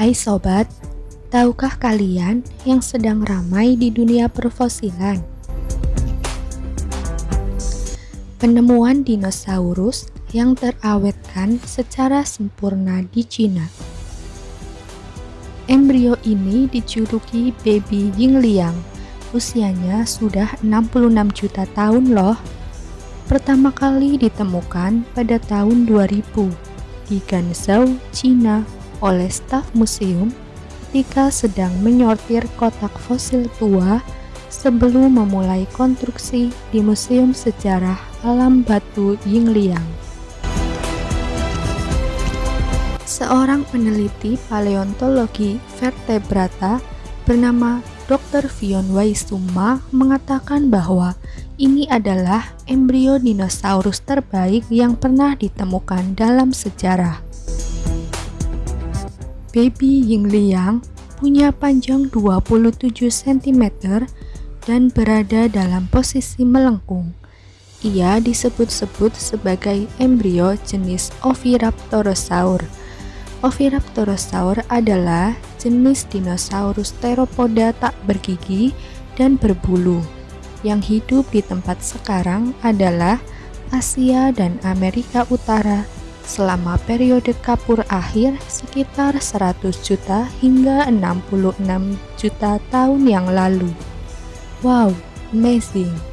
Hai sobat, tahukah kalian yang sedang ramai di dunia perfosilan? Penemuan dinosaurus yang terawetkan secara sempurna di Cina. Embrio ini dijuluki baby Yingliang. Usianya sudah 66 juta tahun loh. Pertama kali ditemukan pada tahun 2000 di Ganzhou, Cina oleh staf museum ketika sedang menyortir kotak fosil tua sebelum memulai konstruksi di Museum Sejarah Alam Batu Yingliang. Seorang peneliti paleontologi vertebrata bernama Dr. Fion Waisuma mengatakan bahwa ini adalah embrio dinosaurus terbaik yang pernah ditemukan dalam sejarah. Baby Yingliang punya panjang 27 cm dan berada dalam posisi melengkung. Ia disebut-sebut sebagai embrio jenis Oviraptorosaur. Oviraptorosaur adalah jenis dinosaurus teropoda tak bergigi dan berbulu yang hidup di tempat sekarang adalah Asia dan Amerika Utara selama periode kapur akhir sekitar 100 juta hingga 66 juta tahun yang lalu. Wow, amazing!